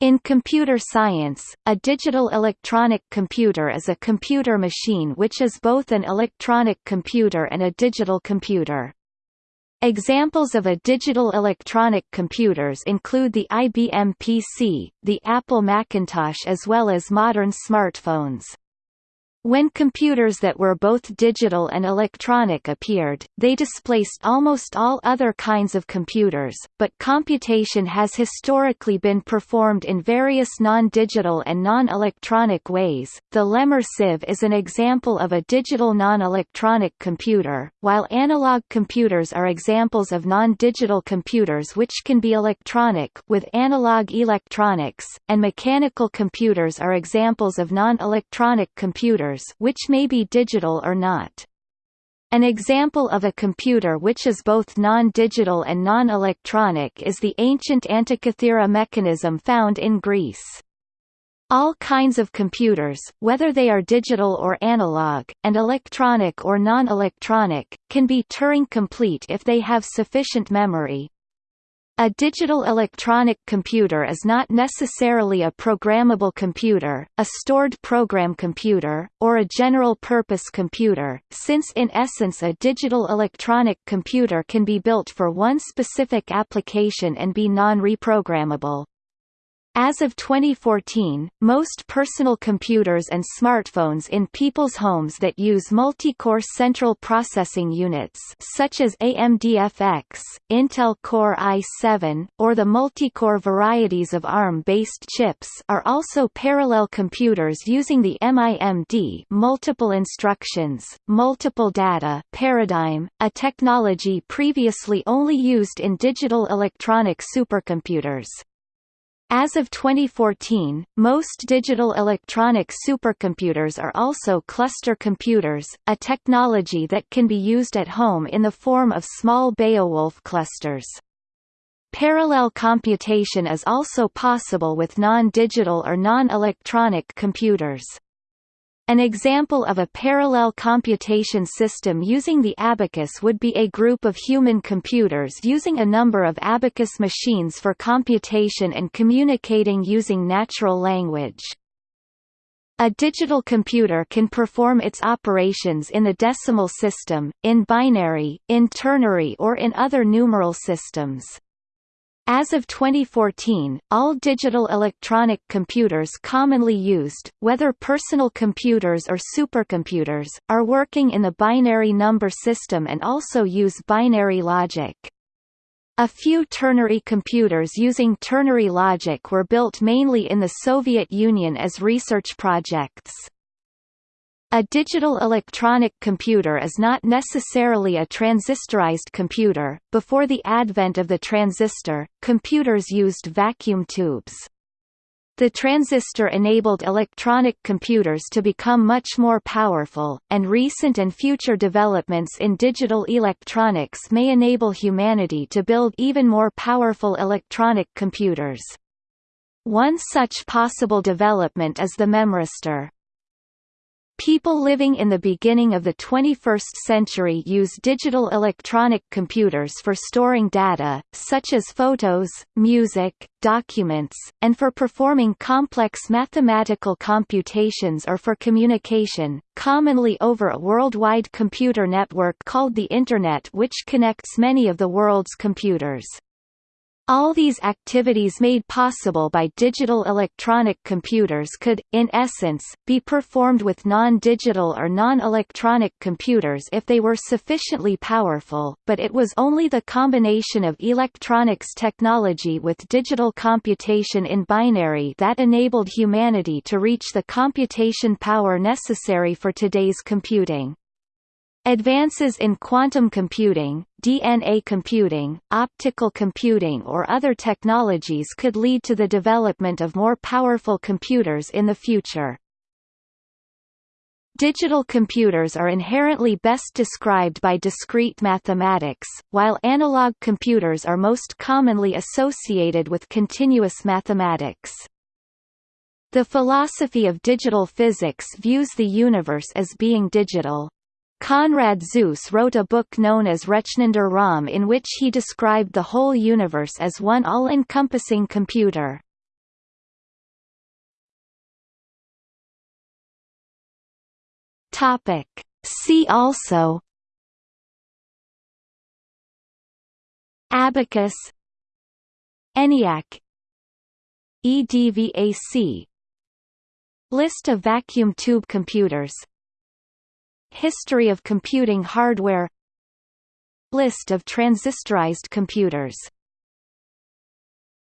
In computer science, a digital electronic computer is a computer machine which is both an electronic computer and a digital computer. Examples of a digital electronic computers include the IBM PC, the Apple Macintosh as well as modern smartphones. When computers that were both digital and electronic appeared, they displaced almost all other kinds of computers, but computation has historically been performed in various non-digital and non-electronic ways. The Lehmer sieve is an example of a digital non-electronic computer, while analog computers are examples of non-digital computers which can be electronic with analog electronics, and mechanical computers are examples of non-electronic computers which may be digital or not. An example of a computer which is both non-digital and non-electronic is the ancient Antikythera mechanism found in Greece. All kinds of computers, whether they are digital or analog, and electronic or non-electronic, can be Turing-complete if they have sufficient memory, a digital electronic computer is not necessarily a programmable computer, a stored program computer, or a general-purpose computer, since in essence a digital electronic computer can be built for one specific application and be non-reprogrammable. As of 2014, most personal computers and smartphones in people's homes that use multi-core central processing units such as AMD-FX, Intel Core i7, or the multi-core varieties of ARM-based chips are also parallel computers using the MIMD multiple instructions, multiple data paradigm, a technology previously only used in digital electronic supercomputers. As of 2014, most digital electronic supercomputers are also cluster computers, a technology that can be used at home in the form of small Beowulf clusters. Parallel computation is also possible with non-digital or non-electronic computers. An example of a parallel computation system using the abacus would be a group of human computers using a number of abacus machines for computation and communicating using natural language. A digital computer can perform its operations in the decimal system, in binary, in ternary or in other numeral systems. As of 2014, all digital electronic computers commonly used, whether personal computers or supercomputers, are working in the binary number system and also use binary logic. A few ternary computers using ternary logic were built mainly in the Soviet Union as research projects. A digital electronic computer is not necessarily a transistorized computer. Before the advent of the transistor, computers used vacuum tubes. The transistor enabled electronic computers to become much more powerful, and recent and future developments in digital electronics may enable humanity to build even more powerful electronic computers. One such possible development is the memristor. People living in the beginning of the 21st century use digital electronic computers for storing data, such as photos, music, documents, and for performing complex mathematical computations or for communication, commonly over a worldwide computer network called the Internet which connects many of the world's computers. All these activities made possible by digital electronic computers could, in essence, be performed with non-digital or non-electronic computers if they were sufficiently powerful, but it was only the combination of electronics technology with digital computation in binary that enabled humanity to reach the computation power necessary for today's computing. Advances in quantum computing, DNA computing, optical computing or other technologies could lead to the development of more powerful computers in the future. Digital computers are inherently best described by discrete mathematics, while analog computers are most commonly associated with continuous mathematics. The philosophy of digital physics views the universe as being digital. Konrad Zuse wrote a book known as Rechnender Raum in which he described the whole universe as one all-encompassing computer. Topic. See also Abacus ENIAC EDVAC List of vacuum tube computers History of computing hardware. List of transistorized computers.